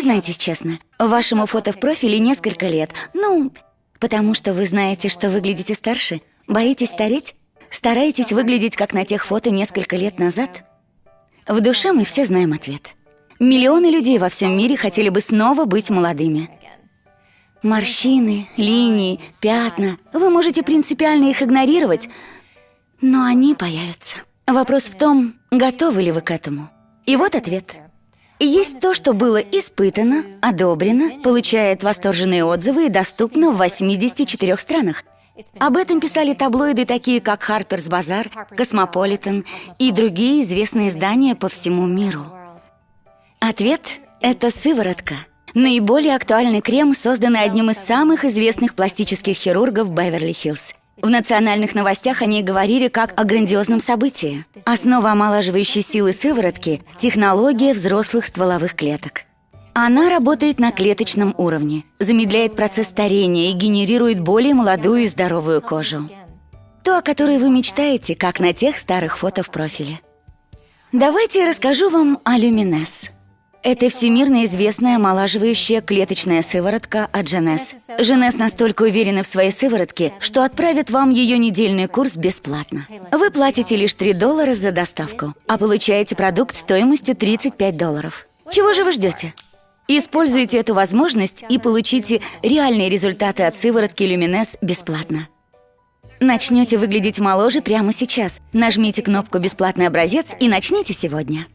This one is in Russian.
Признайтесь честно, вашему фото в профиле несколько лет. Ну, потому что вы знаете, что выглядите старше? Боитесь стареть? Стараетесь выглядеть, как на тех фото несколько лет назад? В душе мы все знаем ответ. Миллионы людей во всем мире хотели бы снова быть молодыми. Морщины, линии, пятна. Вы можете принципиально их игнорировать, но они появятся. Вопрос в том, готовы ли вы к этому. И вот ответ. Есть то, что было испытано, одобрено, получает восторженные отзывы и доступно в 84 странах. Об этом писали таблоиды, такие как Harper's Bazaar, Cosmopolitan и другие известные издания по всему миру. Ответ – это сыворотка – Наиболее актуальный крем, созданный одним из самых известных пластических хирургов Беверли-Хиллз. В национальных новостях они говорили как о грандиозном событии. Основа омолаживающей силы сыворотки – технология взрослых стволовых клеток. Она работает на клеточном уровне, замедляет процесс старения и генерирует более молодую и здоровую кожу. То, о которой вы мечтаете, как на тех старых фото в профиле. Давайте я расскажу вам о Люминес. Это всемирно известная омолаживающая клеточная сыворотка от Женес. Женес настолько уверены в своей сыворотке, что отправят вам ее недельный курс бесплатно. Вы платите лишь 3 доллара за доставку, а получаете продукт стоимостью 35 долларов. Чего же вы ждете? Используйте эту возможность и получите реальные результаты от сыворотки Люминес бесплатно. Начнете выглядеть моложе прямо сейчас. Нажмите кнопку «Бесплатный образец» и начните сегодня.